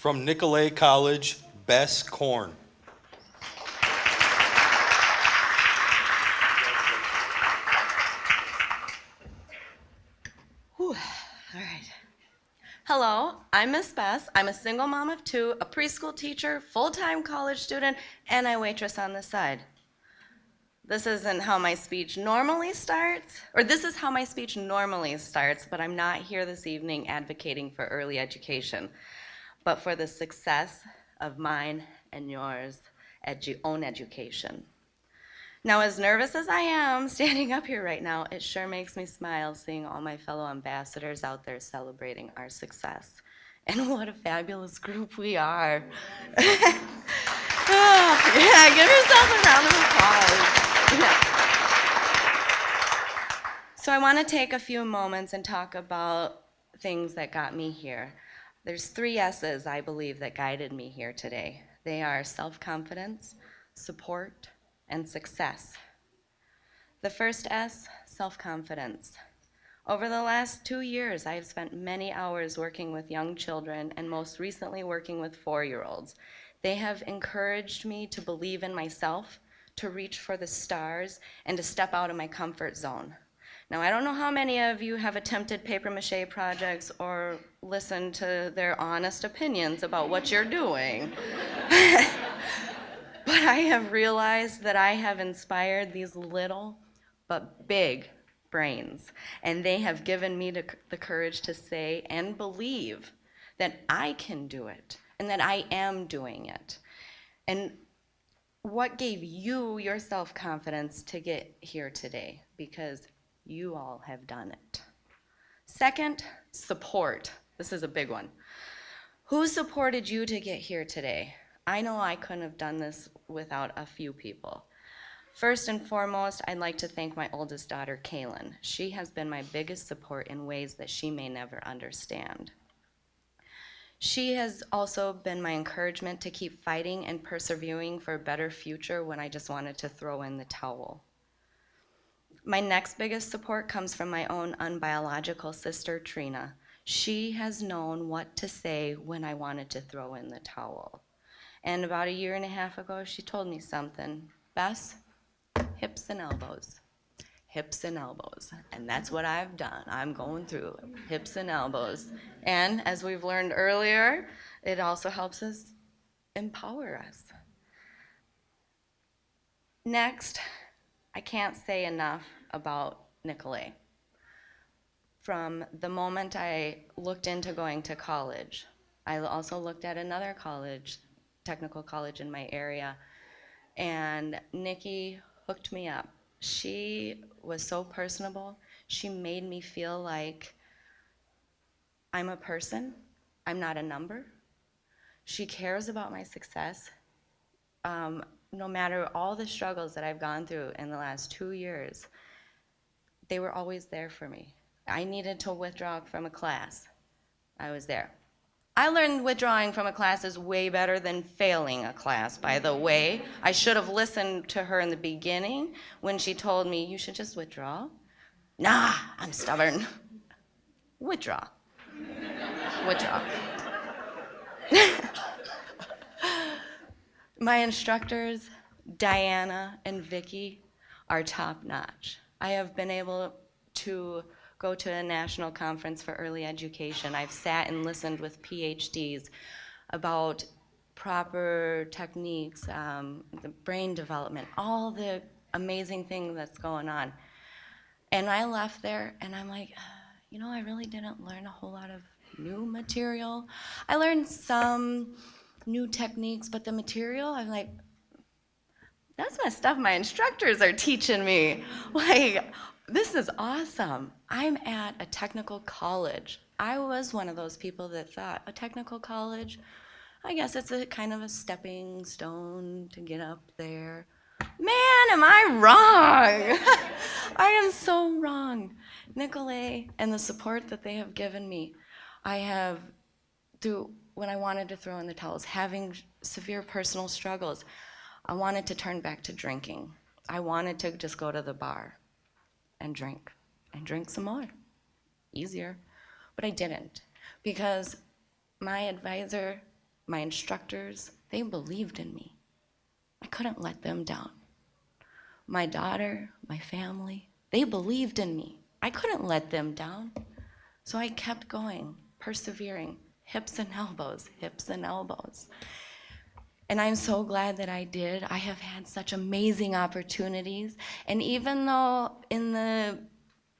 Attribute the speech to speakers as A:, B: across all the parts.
A: From Nicolet College, Bess Korn.
B: Whew. All right. Hello, I'm Miss Bess. I'm a single mom of two, a preschool teacher, full-time college student, and I waitress on the side. This isn't how my speech normally starts, or this is how my speech normally starts, but I'm not here this evening advocating for early education, but for the success of mine and yours edu- own education. Now, as nervous as I am standing up here right now, it sure makes me smile seeing all my fellow ambassadors out there celebrating our success. And what a fabulous group we are. Yeah, give yourself a round of applause. Yeah. So I want to take a few moments and talk about things that got me here. There's three S's I believe that guided me here today. They are self-confidence, support, and success. The first S, self-confidence. Over the last two years, I have spent many hours working with young children and most recently working with four-year-olds. They have encouraged me to believe in myself, to reach for the stars, and to step out of my comfort zone. Now, I don't know how many of you have attempted paper mache projects or listened to their honest opinions about what you're doing. but I have realized that I have inspired these little but big brains, and they have given me the, courage to say and believe that I can do it and that I am doing it. And what gave you your self confidence to get here today? Because you all have done it. Second, support. This is a big one. Who supported you to get here today? I know I couldn't have done this without a few people. First and foremost, I'd like to thank my oldest daughter, Kaylin. She has been my biggest support in ways that she may never understand. She has also been my encouragement to keep fighting and persevering for a better future when I just wanted to throw in the towel. My next biggest support comes from my own unbiological sister, Trina. She has known what to say when I wanted to throw in the towel. And about a year and a half ago, she told me something. Bess, hips and elbows. Hips and elbows. And that's what I've done. I'm going through hips and elbows. And as we've learned earlier, it also helps us empower us. Next, I can't say enough about Nicolet. From the moment I looked into going to college, I also looked at another college, technical college in my area, and Nikki hooked me up. She was so personable. She made me feel like I'm a person, I'm not a number. She cares about my success. Um, no matter all the struggles that I've gone through in the last two years, they were always there for me. I needed to withdraw from a class. I was there. I learned withdrawing from a class is way better than failing a class, by the way. I should have listened to her in the beginning when she told me, you should just withdraw. Nah, I'm stubborn. Withdraw. Withdraw. My instructors, Diana and Vicky, are top notch. I have been able to go to a national conference for early education. I've sat and listened with PhDs about proper techniques, um, the brain development, all the amazing things that's going on. And I left there and I'm like, you know, I really didn't learn a whole lot of new material. I learned some new techniques, but the material, I'm like, that's my stuff my instructors are teaching me. Like, this is awesome. I'm at a technical college. I was one of those people that thought a technical college, I guess it's a kind of a stepping stone to get up there. Man, am I wrong? I am so wrong. Nicolet and the support that they have given me, I have, through when I wanted to throw in the towels, having severe personal struggles, I wanted to turn back to drinking. I wanted to just go to the bar and drink and drink some more. Easier. But I didn't because my advisor my instructors, they believed in me. I couldn't let them down. My daughter, my family, they believed in me. I couldn't let them down. So I kept going, persevering, hips and elbows, hips and elbows. And I'm so glad that I did. I have had such amazing opportunities. And even though in the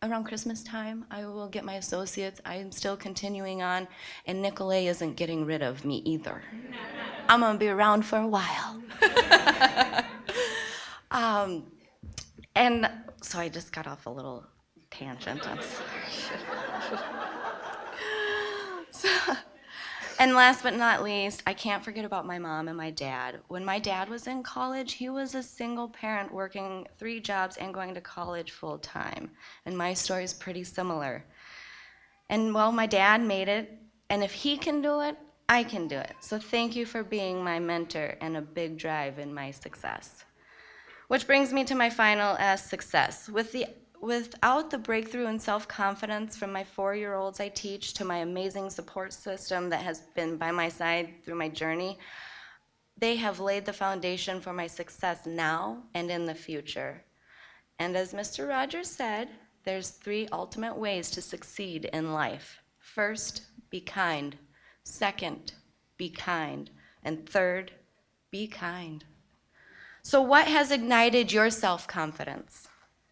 B: around Christmas time I will get my associates, I'm still continuing on, and Nicolet isn't getting rid of me either. I'm gonna be around for a while. um, and so I just got off a little tangent. I'm sorry. So- and last but not least, I can't forget about my mom and my dad. When my dad was in college, he was a single parent working three jobs and going to college full time. And my story is pretty similar. And well, my dad made it, and if he can do it, I can do it. So thank you for being my mentor and a big drive in my success. Which brings me to my final S success. With the, without the breakthrough in self confidence from my four year olds I teach to my amazing support system that has been by my side through my journey, they have laid the foundation for my success now and in the future. And as Mr. Rogers said, there's three ultimate ways to succeed in life. First, be kind. Second, be kind. And third, be kind. So, what has ignited your self confidence?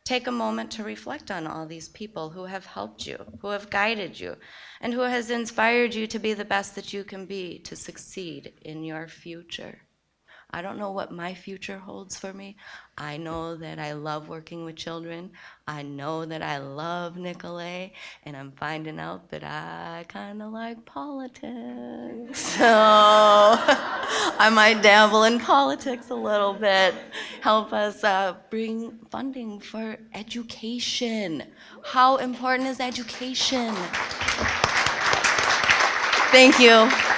B: Take a moment to reflect on all these people who have helped you, who have guided you, and who has inspired you to be the best that you can be to succeed in your future. I don't know what my future holds for me. I know that I love working with children. I know that I love Nicolet, and I'm finding out that I kind of like politics. So I might dabble in politics a little bit. Help us uh, bring funding for education. How important is education? Thank you.